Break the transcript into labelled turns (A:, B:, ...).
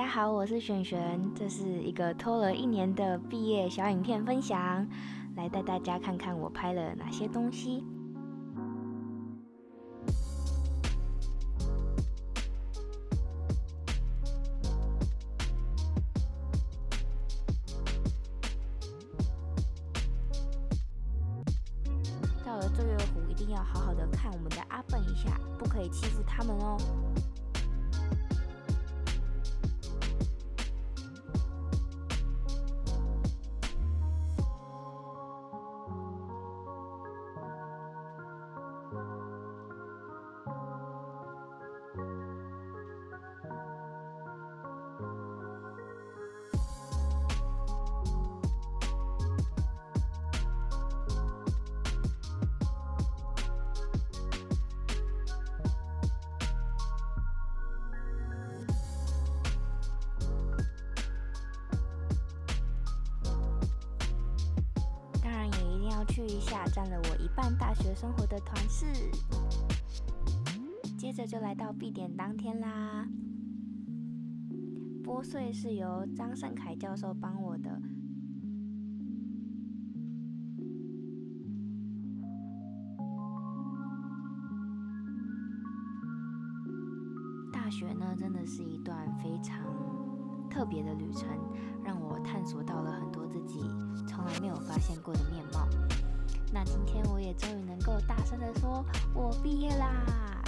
A: 大家好，我是璇璇，这是一个拖了一年的毕业小影片分享，来带大家看看我拍了哪些东西。到了醉月湖，一定要好好的看我们的阿笨一下，不可以欺负他们哦。去一下占了我一半大学生活的团室。接着就来到闭点当天啦。拨穗是由张胜凯教授帮我的。大学呢，真的是一段非常特别的旅程，让我探索到了很多自己从来没有发现过的面貌。那今天我也终于能够大声的说，我毕业啦！